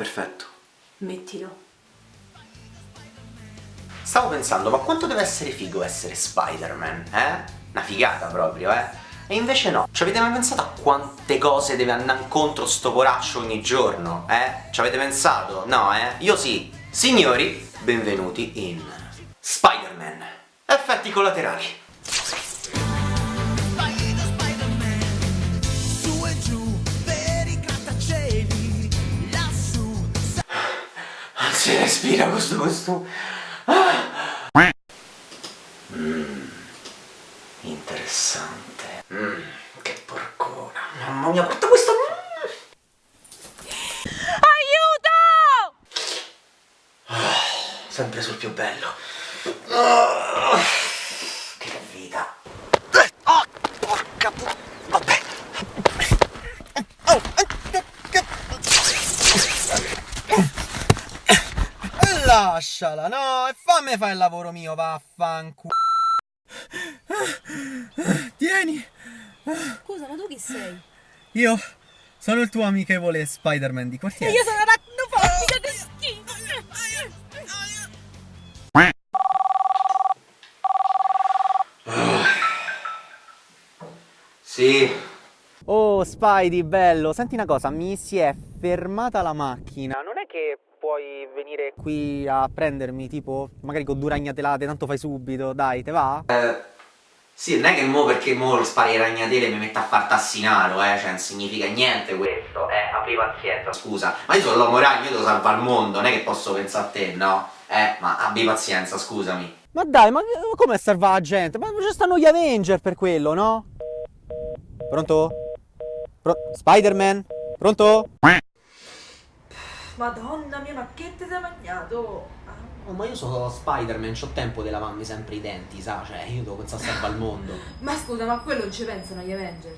Perfetto. Mettilo. Stavo pensando, ma quanto deve essere figo essere Spider-Man, eh? Una figata proprio, eh? E invece no. Ci avete mai pensato a quante cose deve andare incontro sto poraccio ogni giorno, eh? Ci avete pensato? No, eh? Io sì. Signori, benvenuti in Spider-Man. Effetti collaterali. Respira questo costume. Mmm, interessante. Mmm, che porcona. Mamma mia, guarda questo. Aiuto! sempre sul più bello. Ah, che vita. Oh, porca pu... Vabbè. Lasciala, no, e fammi fare il lavoro mio, vaffanculo. Tieni, Scusa, ma tu chi sei? io sono il tuo amichevole Spider-Man di quartiere. Io sono aracnofobica che schifo! Sì, Oh, Spidey, bello, senti una cosa, mi si è fermata la macchina. Non è che puoi venire qui a prendermi, tipo, magari con due ragnatelate, tanto fai subito, dai, te va? Eh, sì, non è che mo perché mo spari ragnatele e mi metto a far tassinaro, eh, cioè non significa niente questo, eh, abbi pazienza, scusa, ma io sono l'uomo ragno, io devo salvare il mondo, non è che posso pensare a te, no? Eh, ma abbi pazienza, scusami. Ma dai, ma come salva la gente? Ma ci stanno gli Avenger per quello, no? Pronto? Pro- Spider-Man? Pronto? Madonna mia, ma che ti sei mangiato? Ah. Oh, ma io sono Spider-Man, c'ho tempo di lavarmi sempre i denti, sa? Cioè, io devo pensare a salvare il mondo. Ma scusa, ma a quello non ci pensano gli Avenger?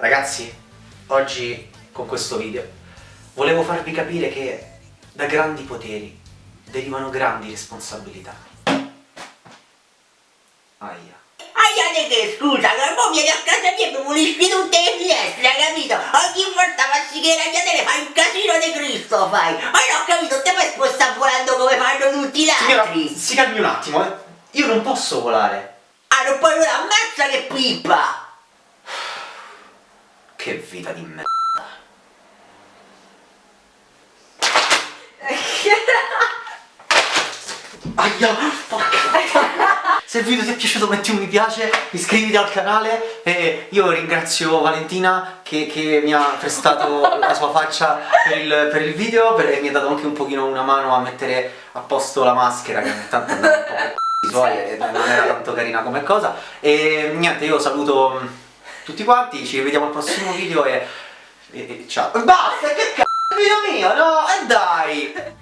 Ragazzi, oggi con questo video volevo farvi capire che da grandi poteri derivano grandi responsabilità. Aia. Aia di che scusa, che mo vieni a casa mia e mi pulisci tutte le finestre, hai capito? Ogni volta passi che ragnatele fai un casino di Cristo fai! Ma io ho capito, te puoi spostare volando come fanno tutti gli Signora, altri! si calmi un attimo, eh. Io non posso volare. Ah, non puoi volare, ammazza che pippa! Che vita di merda. Aia, porca Se il video ti è piaciuto metti un mi piace, iscriviti al canale e io ringrazio Valentina che, che mi ha prestato la sua faccia per il, per il video e mi ha dato anche un pochino una mano a mettere a posto la maschera che ogni tanto andava un po' per i suoi e non era tanto carina come cosa. E niente io saluto tutti quanti, ci vediamo al prossimo video e, e, e ciao. Basta, che cazzo, video mio, no? E dai!